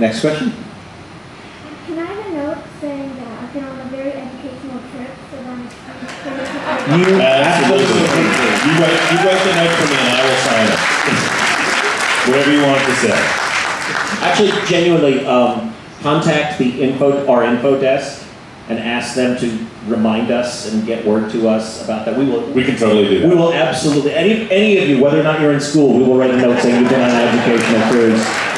Next question? Can I have a note saying that I've been on a very educational trip, so I'm You Absolutely. You write, you write the note for me and I will sign it. Whatever you want to say. Actually, genuinely, um, contact the info, our info desk and ask them to remind us and get word to us about that. We will, We can totally do we will absolutely, any, any of you, whether or not you're in school, we will write a note saying you've been on an educational cruise.